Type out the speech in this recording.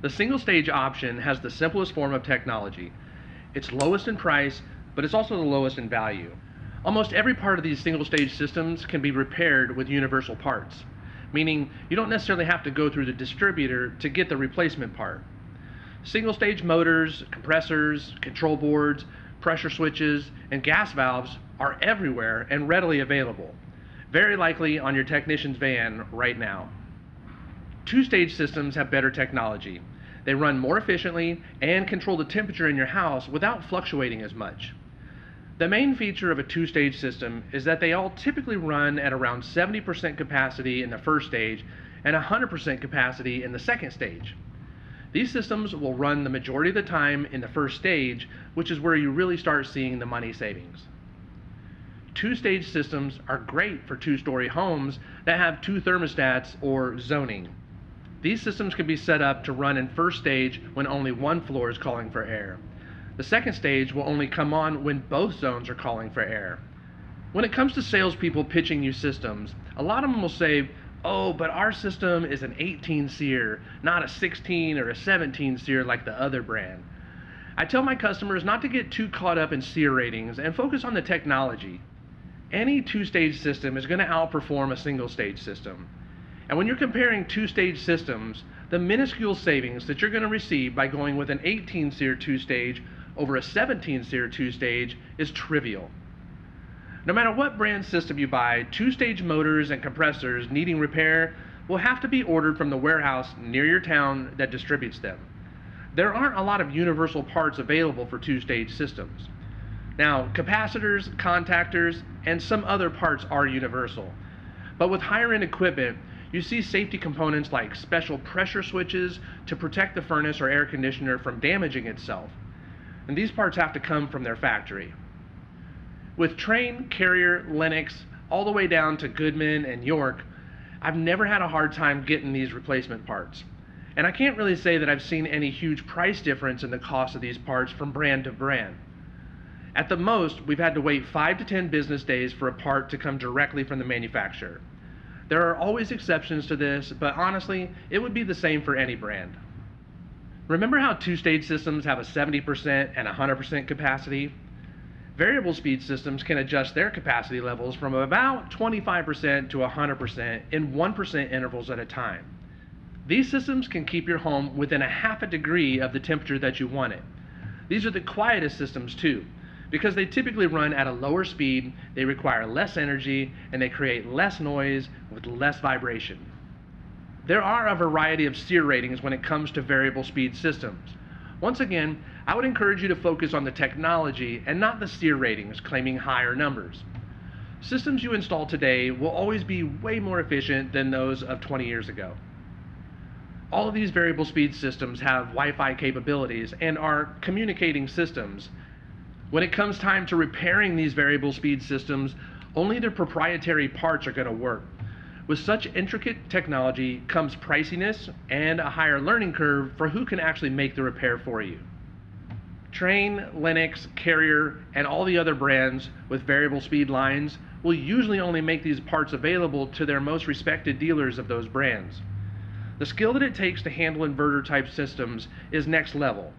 The single stage option has the simplest form of technology. It's lowest in price, but it's also the lowest in value. Almost every part of these single stage systems can be repaired with universal parts, meaning you don't necessarily have to go through the distributor to get the replacement part. Single stage motors, compressors, control boards, pressure switches, and gas valves are everywhere and readily available, very likely on your technician's van right now. Two-stage systems have better technology. They run more efficiently and control the temperature in your house without fluctuating as much. The main feature of a two-stage system is that they all typically run at around 70% capacity in the first stage and 100% capacity in the second stage. These systems will run the majority of the time in the first stage, which is where you really start seeing the money savings. Two-stage systems are great for two-story homes that have two thermostats or zoning. These systems can be set up to run in first stage when only one floor is calling for air. The second stage will only come on when both zones are calling for air. When it comes to salespeople pitching you systems, a lot of them will say, oh, but our system is an 18 SEER, not a 16 or a 17 SEER like the other brand. I tell my customers not to get too caught up in SEER ratings and focus on the technology. Any two-stage system is going to outperform a single-stage system. And when you're comparing two-stage systems, the minuscule savings that you're going to receive by going with an 18 SEER two-stage over a 17 SEER two-stage is trivial. No matter what brand system you buy, two-stage motors and compressors needing repair will have to be ordered from the warehouse near your town that distributes them. There aren't a lot of universal parts available for two-stage systems. Now, capacitors, contactors, and some other parts are universal. But with higher-end equipment, you see safety components like special pressure switches to protect the furnace or air conditioner from damaging itself. And these parts have to come from their factory. With Trane, Carrier, Lennox, all the way down to Goodman and York, I've never had a hard time getting these replacement parts. And I can't really say that I've seen any huge price difference in the cost of these parts from brand to brand. At the most, we've had to wait 5 to 10 business days for a part to come directly from the manufacturer. There are always exceptions to this, but honestly, it would be the same for any brand. Remember how two-stage systems have a 70% and 100% capacity? Variable speed systems can adjust their capacity levels from about 25% to 100% in 1% intervals at a time. These systems can keep your home within a half a degree of the temperature that you want it. These are the quietest systems too, because they typically run at a lower speed, they require less energy, and they create less noise with less vibration. There are a variety of SEER ratings when it comes to variable speed systems. Once again, I would encourage you to focus on the technology and not the SEER ratings claiming higher numbers. Systems you install today will always be way more efficient than those of 20 years ago. All of these variable speed systems have Wi-Fi capabilities and are communicating systems. When it comes time to repairing these variable speed systems, only the proprietary parts are going to work. With such intricate technology comes priciness and a higher learning curve for who can actually make the repair for you. Trane, Lennox, Carrier, and all the other brands with variable speed lines will usually only make these parts available to their most respected dealers of those brands. The skill that it takes to handle inverter type systems is next level,